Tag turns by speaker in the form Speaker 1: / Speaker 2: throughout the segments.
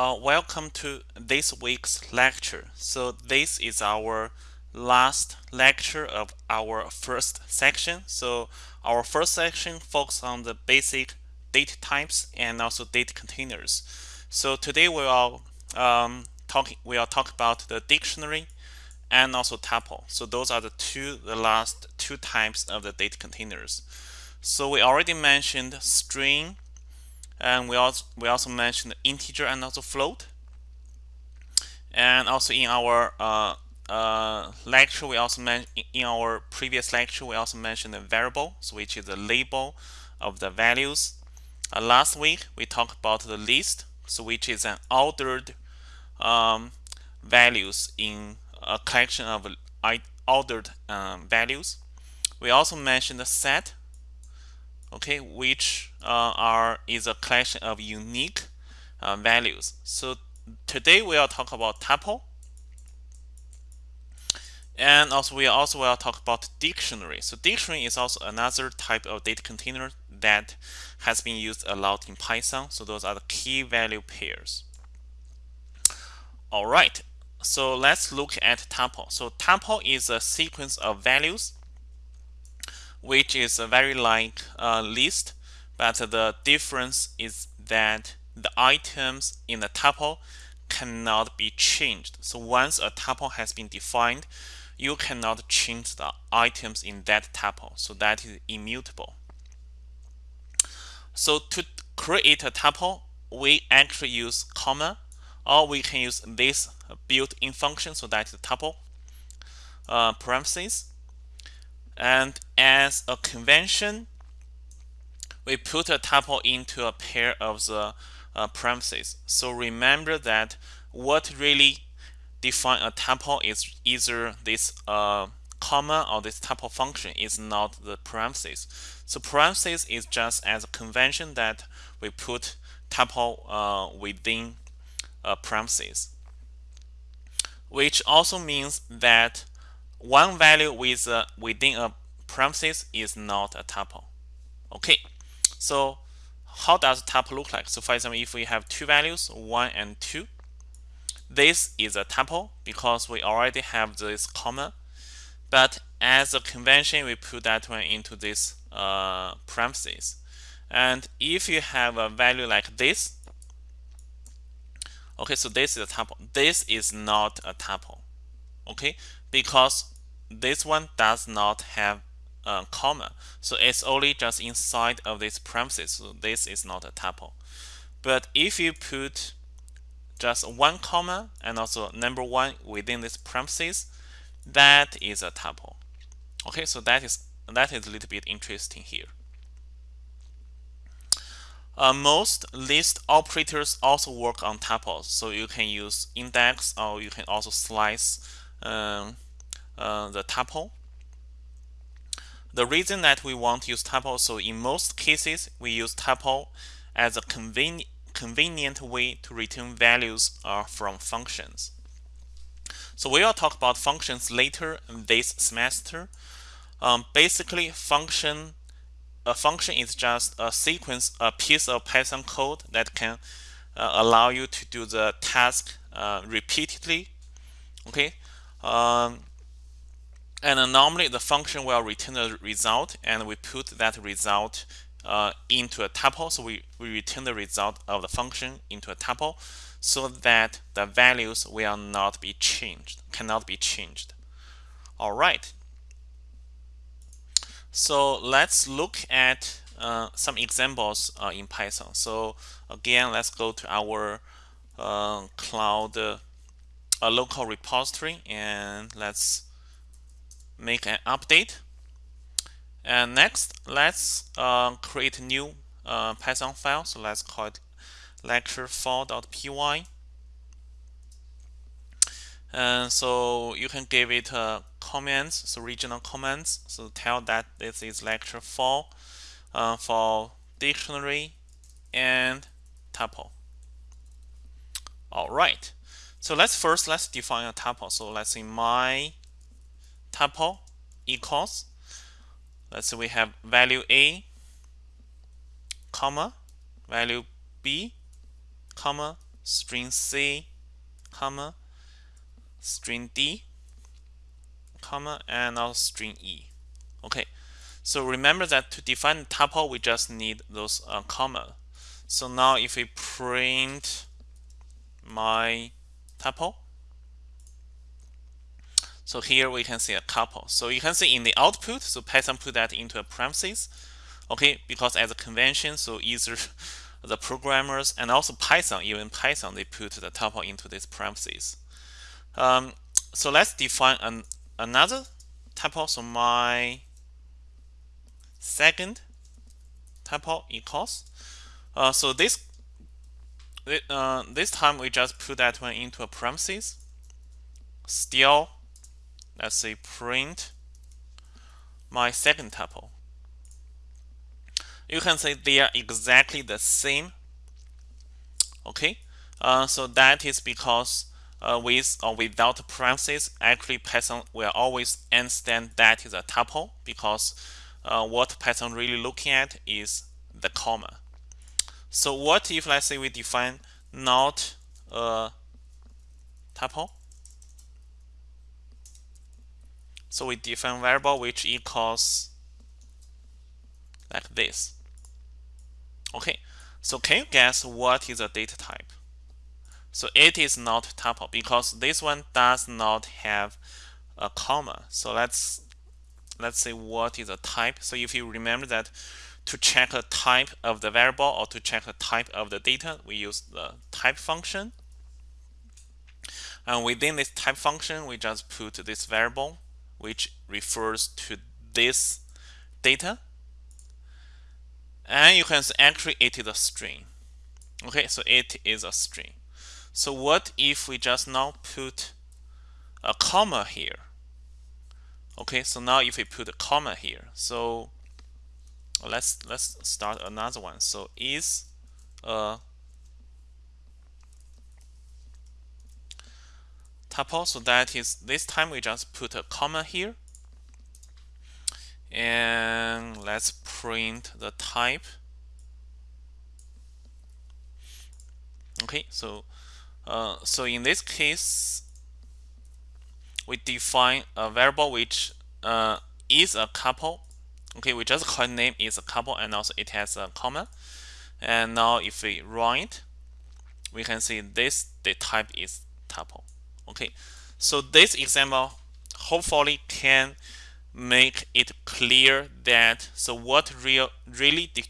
Speaker 1: Uh, welcome to this week's lecture. So this is our last lecture of our first section. So our first section focuses on the basic data types and also data containers. So today we are um, talking we are talk about the dictionary and also tuple. So those are the two the last two types of the data containers. So we already mentioned string and we also we also mentioned integer and also float. And also in our uh, uh, lecture we also mentioned in our previous lecture we also mentioned the variable which is the label of the values. Uh, last week we talked about the list so which is an ordered um, values in a collection of ordered um, values. We also mentioned the set okay which uh, are is a collection of unique uh, values. So today we will talk about tuple. And also we also will talk about dictionary. So dictionary is also another type of data container that has been used a lot in python. So those are the key value pairs. All right. So let's look at tuple. So tuple is a sequence of values which is a very like a list, but the difference is that the items in the tuple cannot be changed. So once a tuple has been defined, you cannot change the items in that tuple. So that is immutable. So to create a tuple, we actually use comma, or we can use this built-in function. So that is tuple uh, parentheses and as a convention, we put a tuple into a pair of the uh, parentheses. So remember that what really define a tuple is either this uh, comma or this tuple function is not the parentheses. So parentheses is just as a convention that we put tuple uh, within a parentheses, which also means that one value with uh, within a parenthesis is not a tuple. Okay, so how does tuple look like? So for example, if we have two values, 1 and 2, this is a tuple because we already have this comma. But as a convention, we put that one into this uh, parenthesis. And if you have a value like this, okay, so this is a tuple. This is not a tuple, okay, because this one does not have a comma. So it's only just inside of this parenthesis. So this is not a tuple. But if you put just one comma and also number one within this parenthesis, that is a tuple. Okay, so that is that is a little bit interesting here. Uh, most list operators also work on tuples, so you can use index or you can also slice um, uh, the tuple. The reason that we want to use tuple, so in most cases, we use tuple as a convenient convenient way to return values uh, from functions. So we will talk about functions later this semester. Um, basically, function a function is just a sequence, a piece of Python code that can uh, allow you to do the task uh, repeatedly. Okay, um, and normally the function will return the result and we put that result uh, into a tuple. So we, we return the result of the function into a tuple so that the values will not be changed, cannot be changed. All right. So let's look at uh, some examples uh, in Python. So again, let's go to our uh, cloud uh, local repository and let's make an update. And next, let's uh, create a new uh, Python file. So let's call it lecture4.py. And so you can give it uh, comments, so regional comments. So tell that this is lecture 4 uh, for dictionary and tuple. All right. So let's first let's define a tuple. So let's say my tuple equals let's say we have value a comma value b comma string C, comma, string D, comma, and now string E. Okay, so remember that to define tuple, we just need those uh, comma. So now if we print my tuple, so here we can see a tuple. So you can see in the output, so Python put that into a parentheses. Okay, because as a convention, so either the programmers and also Python, even Python, they put the tuple into this parentheses. Um, so let's define an, another tuple. So my second tuple equals. Uh, so this uh, this time we just put that one into a parentheses. Still let's say print my second tuple. You can say they are exactly the same. Okay, uh, so that is because uh, with or without parentheses, actually Python will always understand that is a tuple because uh, what Python really looking at is the comma. So what if let's say we define not a tuple So we define variable which equals like this. Okay, so can you guess what is the data type? So it is not tuple because this one does not have a comma. So let's let's say what is a type. So if you remember that to check a type of the variable or to check a type of the data, we use the type function. And within this type function, we just put this variable which refers to this data. And you can actually it is a string. Okay, so it is a string. So what if we just now put a comma here? Okay, so now if we put a comma here, so let's let's start another one. So is a tuple. So that is this time we just put a comma here. And let's print the type. Okay, so uh, so in this case, we define a variable which uh, is a tuple. Okay, we just call name is a tuple and also it has a comma. And now if we run it, we can see this the type is tuple. Okay, so this example hopefully can make it clear that so what real really de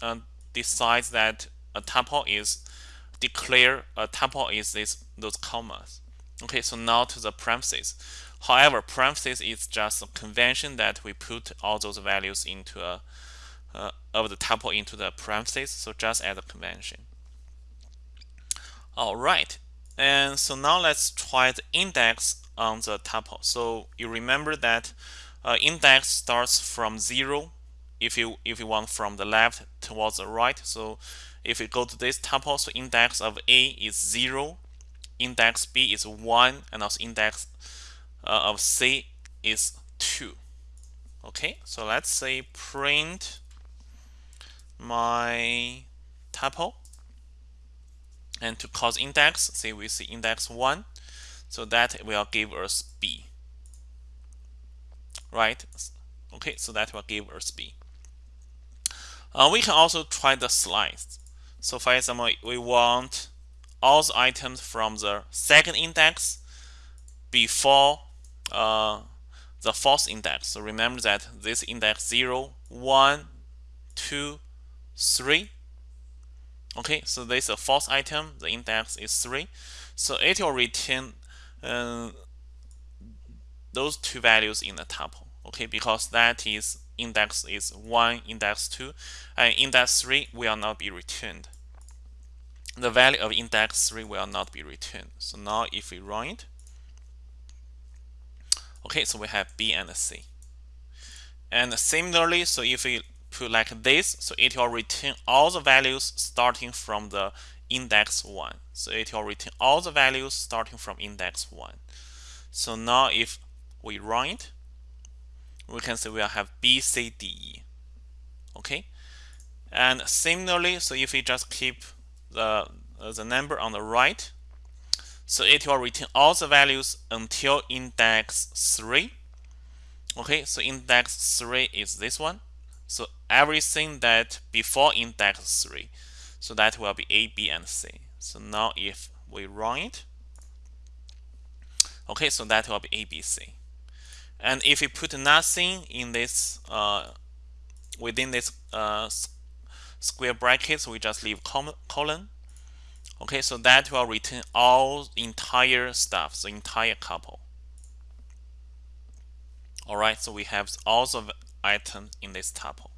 Speaker 1: uh, decides that a tuple is declare a tuple is this those commas. Okay, so now to the parentheses. However, parentheses is just a convention that we put all those values into a uh, of the tuple into the parentheses. So just as a convention. All right, and so now let's try the index on the tuple. So you remember that uh, index starts from zero if you if you want from the left towards the right. So if we go to this tuple, so index of A is zero, index B is one, and also index uh, of C is two. Okay, so let's say print my tuple and to cause index, say we see index 1, so that will give us B. Right? Okay, so that will give us B. Uh, we can also try the slice. So for example, we want all the items from the second index before uh, the fourth index. So remember that this index 0, 1, 2, 3, Okay, so this is a false item. The index is 3. So it will return uh, those two values in the tuple. Okay, because that is index is 1, index 2, and index 3 will not be returned. The value of index 3 will not be returned. So now if we run it, okay, so we have B and C. And similarly, so if we put like this, so it will return all the values starting from the index 1. So it will return all the values starting from index 1. So now if we run it, we can say we'll have B, C, D, E. Okay? And similarly, so if we just keep the uh, the number on the right. So it will return all the values until index 3. Okay, so index 3 is this one. So everything that before index 3. So that will be A, B, and C. So now if we run it, okay, so that will be A, B, C. And if we put nothing in this uh, within this uh, square brackets, we just leave colon. Okay, so that will return all entire stuff, the entire tuple. All right, so we have all the items in this tuple.